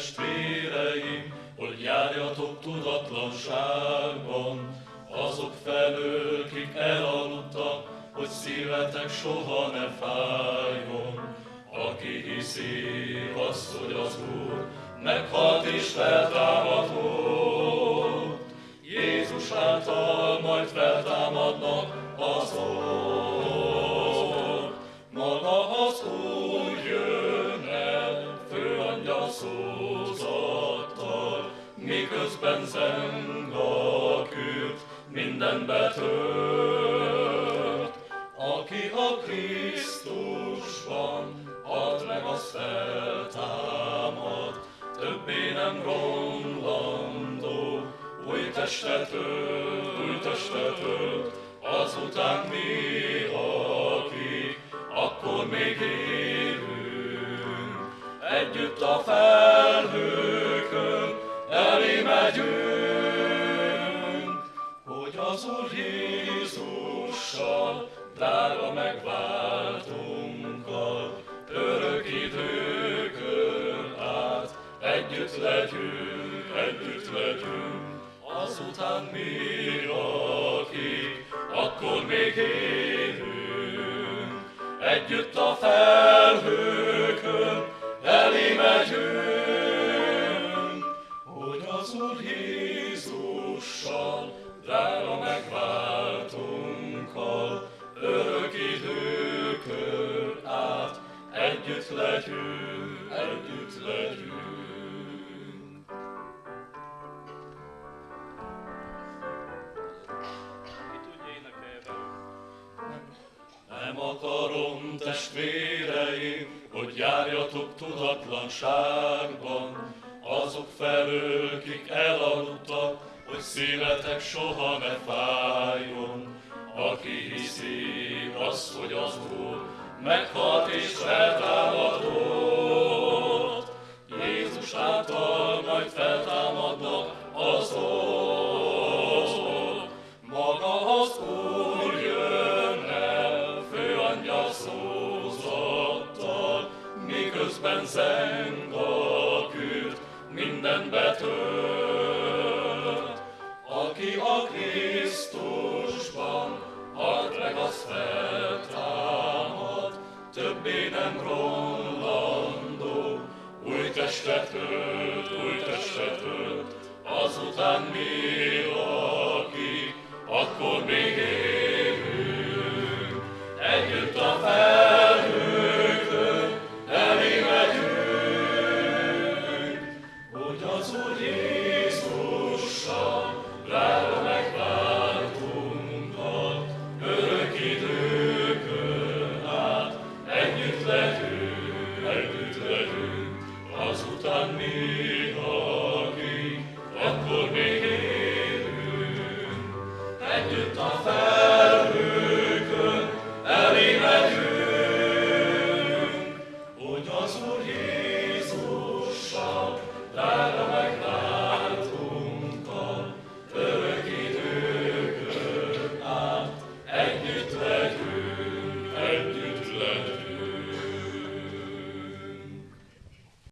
testvéreim, hogy járjatok tudatlanságban, azok felől, kik elaludtak, hogy szívetek soha ne fájjon. Aki hiszi azt, hogy az Úr meghalt és feltámadott, Jézus által majd feltámadnak azok. Maga az Úr jön el, főangyal szózattal, a kürt, minden betört. Aki a Krisztusban halt meg, az feltámad, többé nem romlandó, új testet új testet azután mi, akik akkor még élünk, együtt a felhőkön elé megyünk, hogy az Úr Jézussal, drága megváltunkkal, örök időkön át együtt legyünk, együtt legyünk, azután mi, akik akkor még élünk, együtt a felhőkön elé megyünk, akarom, testvéreim, hogy járjatok tudatlanságban, azok felől, kik elaludtak, hogy szívetek soha ne fájjon. Aki hiszi azt, hogy az Úr meghalt és feltámadott, többé nem romlandó, új testet ölt, új testet ölt, azután mi, akik akkor még együtt legyünk,